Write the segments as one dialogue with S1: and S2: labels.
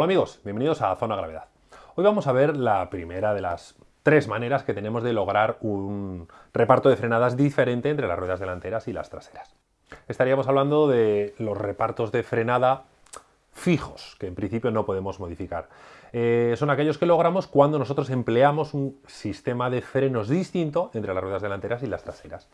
S1: Hola amigos, bienvenidos a Zona Gravedad. Hoy vamos a ver la primera de las tres maneras que tenemos de lograr un reparto de frenadas diferente entre las ruedas delanteras y las traseras. Estaríamos hablando de los repartos de frenada fijos, que en principio no podemos modificar. Eh, son aquellos que logramos cuando nosotros empleamos un sistema de frenos distinto entre las ruedas delanteras y las traseras.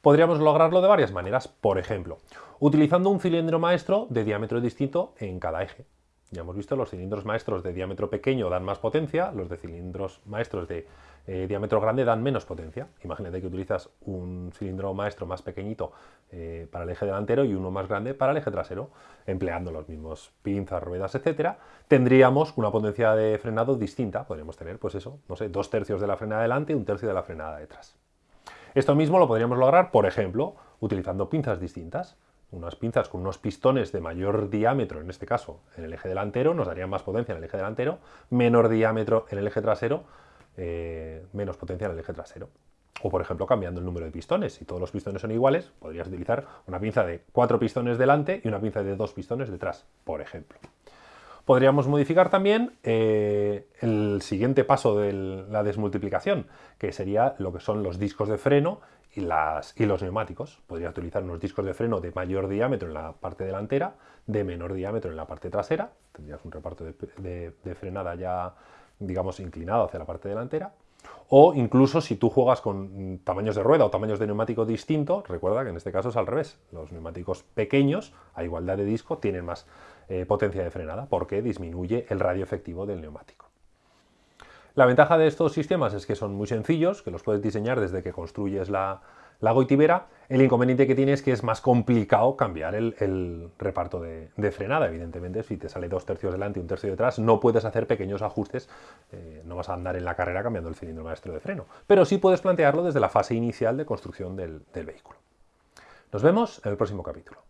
S1: Podríamos lograrlo de varias maneras, por ejemplo, utilizando un cilindro maestro de diámetro distinto en cada eje. Ya hemos visto, los cilindros maestros de diámetro pequeño dan más potencia, los de cilindros maestros de eh, diámetro grande dan menos potencia. Imagínate que utilizas un cilindro maestro más pequeñito eh, para el eje delantero y uno más grande para el eje trasero, empleando los mismos pinzas, ruedas, etcétera, tendríamos una potencia de frenado distinta. Podríamos tener, pues eso, no sé, dos tercios de la frenada delante y un tercio de la frenada detrás. Esto mismo lo podríamos lograr, por ejemplo, utilizando pinzas distintas unas pinzas con unos pistones de mayor diámetro, en este caso en el eje delantero, nos darían más potencia en el eje delantero, menor diámetro en el eje trasero, eh, menos potencia en el eje trasero. O por ejemplo cambiando el número de pistones, si todos los pistones son iguales, podrías utilizar una pinza de cuatro pistones delante y una pinza de dos pistones detrás, por ejemplo. Podríamos modificar también eh, el siguiente paso de la desmultiplicación, que sería lo que son los discos de freno y, las, los neumáticos. Podría utilizar unos discos de freno de mayor diámetro en la parte delantera, de menor diámetro en la parte trasera. Tendrías un reparto de, frenada ya, digamos, inclinado hacia la parte delantera. O incluso si tú juegas con tamaños de rueda o tamaños de neumático distintos, recuerda que en este caso es al revés. Los neumáticos pequeños, a igualdad de disco, tienen más eh, potencia de frenada porque disminuye el radio efectivo del neumático. La ventaja de estos sistemas es que son muy sencillos, que los puedes diseñar desde que construyes la, goitibera. El inconveniente que tiene es que es más complicado cambiar el, reparto de, frenada. Evidentemente, si te sale dos tercios delante y un tercio detrás, no puedes hacer pequeños ajustes, eh, no vas a andar en la carrera cambiando el cilindro maestro de freno. Pero sí puedes plantearlo desde la fase inicial de construcción del vehículo. Nos vemos en el próximo capítulo.